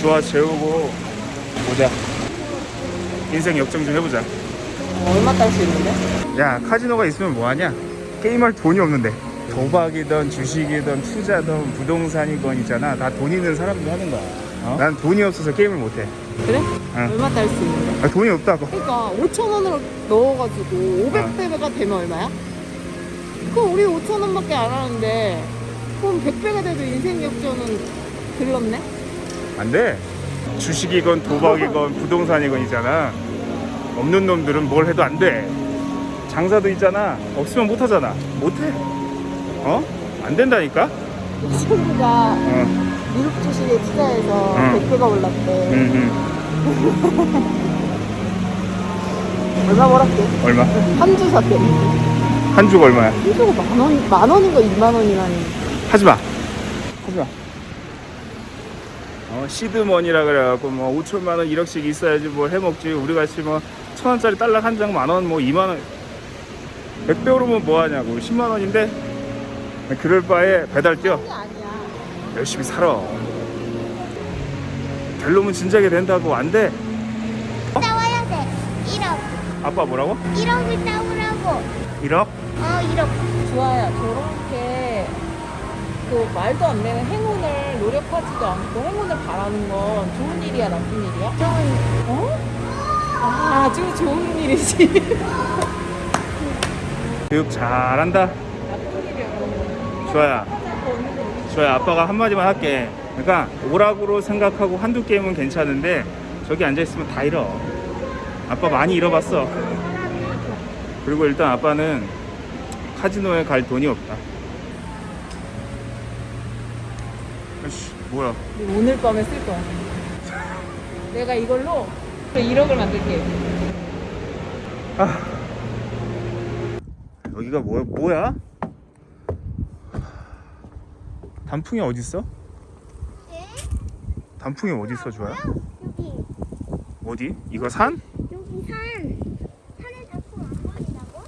주화 재우고 보자 인생 역정 좀 해보자 얼마 딸 수 있는데? 야 카지노가 있으면 뭐하냐 게임할 돈이 없는데 도박이든 주식이든 투자든 부동산이건 있잖아 다 돈 있는 사람들 하는 거야 어? 난 돈이 없어서 게임을 못해 그래? 응. 얼마 딸 수 있는데? 아, 돈이 없다고 그러니까 5천 원으로 넣어가지고 500배가 되면 얼마야? 그럼 우리 5천 원밖에 안 하는데 그럼 100배가 돼도 인생 역전은 들렀네? 안돼 주식이건 도박이건 부동산이건 있잖아 없는 놈들은 뭘 해도 안돼 장사도 있잖아 없으면 못하잖아 못해 어? 안 된다니까 친구가 어. 미국 주식에 투자해서 응. 100배가 올랐대 응, 응. 얼마 벌었대? 얼마? 한 주 샀대 한 주가 얼마야? 한 주가 만 원, 만 원인가 2만 원이라니 하지마 하지마 어, 시드머니라 그래갖고 뭐 5천만 원 1억씩 있어야지 뭘 해먹지 우리 같이 뭐 천 원짜리 딸락 한장 만 원 뭐 2만 원 100배 오르면 뭐하냐고 10만 원인데 그럴 바에 배달 뛰어 열심히 살아 될 놈은 진작에 된다고 안돼 따와야 돼. 1억. 아빠 뭐라고? 1억을 따오라고. 1억? 어, 1억. 좋아요 저렇게 그 말도 안 되는 행운을 노력하지도 않고 행운을 바라는 건 좋은 일이야 나쁜 일이야? 좋은 어? 아, 아주 좋은 일이지. 교육 잘한다. 나쁜 일이야 우리 주아야 아빠가 한마디만 할게. 그러니까 오락으로 생각하고 한두 게임은 괜찮은데 저기 앉아있으면 다 잃어. 아빠 많이 잃어봤어. 그리고 일단 아빠는 카지노에 갈 돈이 없다 아이씨 뭐야 오늘 밤에 쓸 거야 내가 이걸로 1억을 만들게 아 여기가 뭐야 뭐야 단풍이 어딨어? 단풍이 어딨어 주아야? 여기. 어디? 이거 산? 여기 산. 산에 자꾸 안 보인다고?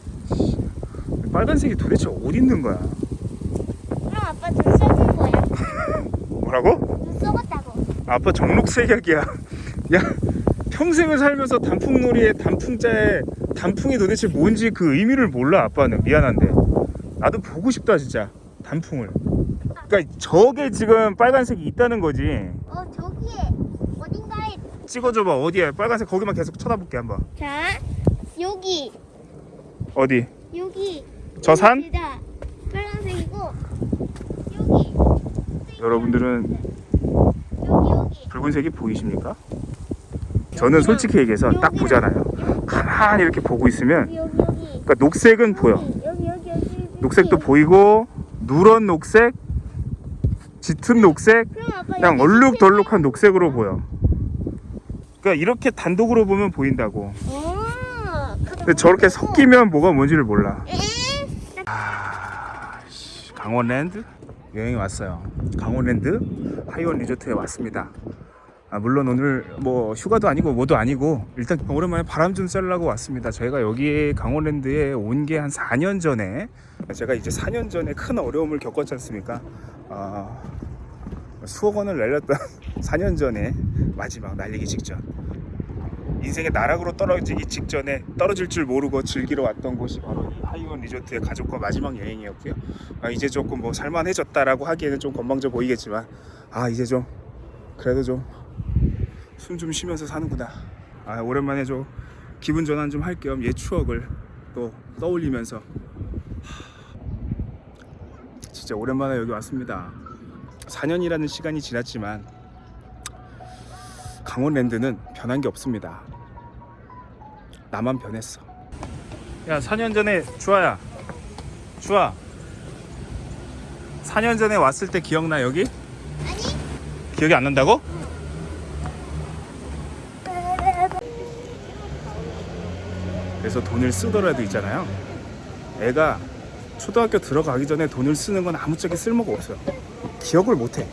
빨간색이 도대체 어디 있는 거야? 그럼 아빠 눈 썩은 거야. 뭐라고? 눈 썩었다고. 아빠 정록색약이야. 야 평생을 살면서 단풍놀이에 단풍자에 단풍이 도대체 뭔지 그 의미를 몰라 아빠는 미안한데 나도 보고 싶다 진짜 단풍을. 그러니까 저게 지금 빨간색이 있다는 거지. 어, 저기에 어딘가에. 찍어줘봐 어디야 빨간색 거기만 계속 쳐다볼게 한번. 자, 여기. 어디? 여기. 저 산? 빨간색이고. 여러분들은. 붉은색이 보이십니까? 저는 솔직히 얘기해서 딱 보잖아요. 가만히 이렇게 보고 있으면. 그러니까 녹색은 보여. 녹색도 보이고 누런 녹색, 짙은 녹색, 그냥 얼룩덜룩한 녹색으로 보여. 그러니까 이렇게 단독으로 보면 보인다고. 어, 근데 저렇게 섞이면 뭐가 뭔지를 몰라. 에? 아, 씨, 강원랜드 여행이 왔어요. 강원랜드 하이원 리조트에 왔습니다. 아, 물론 오늘 뭐 휴가도 아니고 뭐도 아니고 일단 오랜만에 바람 좀 쐬려고 왔습니다. 저희가 여기 강원랜드에 온 게 한 4년 전에 제가 이제 4년 전에 큰 어려움을 겪었지 않습니까? 아, 수억 원을 날렸던 4년 전에 마지막 날리기 직전 인생의 나락으로 떨어지기 직전에 떨어질 줄 모르고 즐기러 왔던 곳이 바로 이 하이원 리조트의 가족과 마지막 여행이었고요. 아, 이제 조금 뭐 살만해졌다라고 하기에는 좀 건방져 보이겠지만 아 이제 좀 그래도 좀 숨좀 쉬면서 사는구나. 아 오랜만에 좀 기분 전환 좀 할 겸 옛 추억을 또 떠올리면서 하, 진짜 오랜만에 여기 왔습니다. 4년이라는 시간이 지났지만 강원랜드는 변한 게 없습니다. 나만 변했어. 야, 4년 전에 주아야. 주아. 4년 전에 왔을 때 기억나 여기? 아니? 기억이 안 난다고? 그래서 돈을 쓰더라도 있잖아요. 애가 초등학교 들어가기 전에 돈을 쓰는 건 아무짝에 쓸모가 없어요. 기억을 못 해.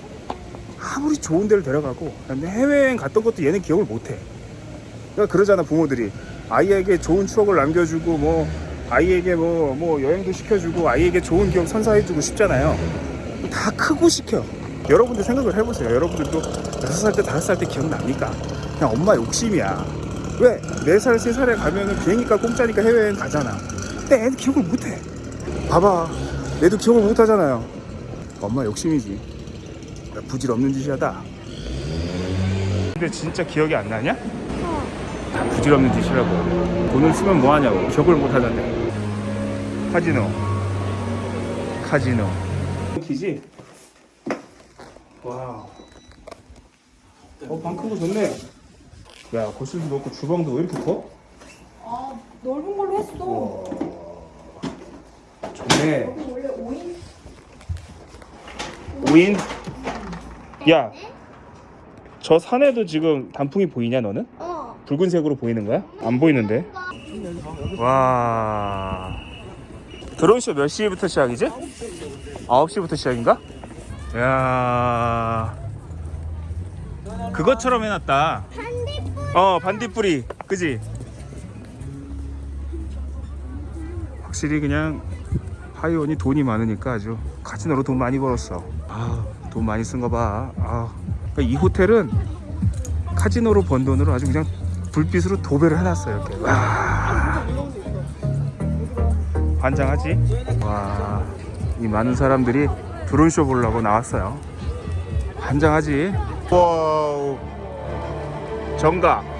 아무리 좋은 데를 데려가고 근데 해외여행 갔던 것도 얘는 기억을 못 해. 그러니까 그러잖아 부모들이 아이에게 좋은 추억을 남겨주고 뭐 아이에게 뭐 뭐 여행도 시켜주고 아이에게 좋은 기억 선사해주고 싶잖아요. 다 크고 시켜. 여러분들 생각을 해보세요. 여러분들도 6살 때, 5살 때 기억납니까? 그냥 엄마 욕심이야. 왜? 4살, 3살에 가면은 비행기가 공짜니까 해외여행 가잖아. 근데 애는 기억을 못해. 봐봐. 얘도 기억을 못하잖아요. 엄마 욕심이지. 부질없는 짓이야다. 근데 진짜 기억이 안 나냐? 다 부질없는 짓이라고. 돈을 쓰면 뭐하냐고. 기억을 못하던데. 카지노. 카지노. 키지? wow. 어, 방큰거 좋네. 야, 거실도 넓고 주방도 왜 이렇게 커? 아 넓은 걸로 했어. 와. 좋네. 원래 5인 5인? 야, 저 산에도 지금 단풍이 보이냐, 너는? 어. 붉은색으로 보이는 거야? 안 보이는데. 와. 드론쇼 몇 시부터 시작이지? 9시부터 시작인가? 야. 그것처럼 해놨다. 반딧불. 어, 반딧불이. 그지? 확실히 그냥 하이원이 돈이 많으니까 아주 카지노로 돈 많이 벌었어. 아, 돈 많이 쓴 거 봐. 아. 그러니까 이 호텔은 카지노로 번 돈으로 아주 그냥 불빛으로 도배를 해놨어요. 이렇게. 와. 환장하지? 와. 이 많은 사람들이 드론쇼 보려고 나왔어요. 환장하지? wow. 정각.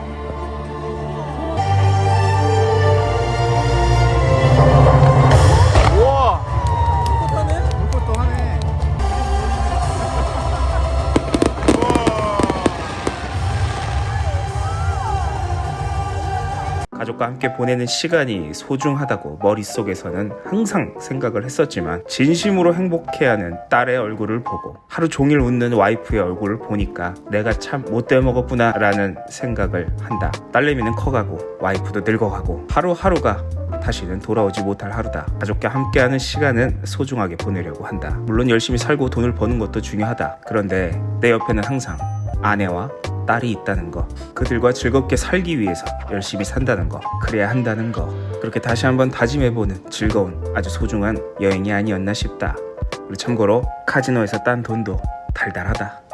가족과 함께 보내는 시간이 소중하다고 머릿속에서는 항상 생각을 했었지만 진심으로 행복해하는 딸의 얼굴을 보고 하루 종일 웃는 와이프의 얼굴을 보니까 내가 참 못돼 먹었구나 라는 생각을 한다. 딸내미는 커가고 와이프도 늙어가고 하루하루가 다시는 돌아오지 못할 하루다. 가족과 함께하는 시간은 소중하게 보내려고 한다. 물론 열심히 살고 돈을 버는 것도 중요하다. 그런데 내 옆에는 항상 아내와 딸이 있다는 거 그들과 즐겁게 살기 위해서 열심히 산다는 거 그래야 한다는 거. 그렇게 다시 한번 다짐해보는 즐거운 아주 소중한 여행이 아니었나 싶다. 그리고 참고로 카지노에서 딴 돈도 달달하다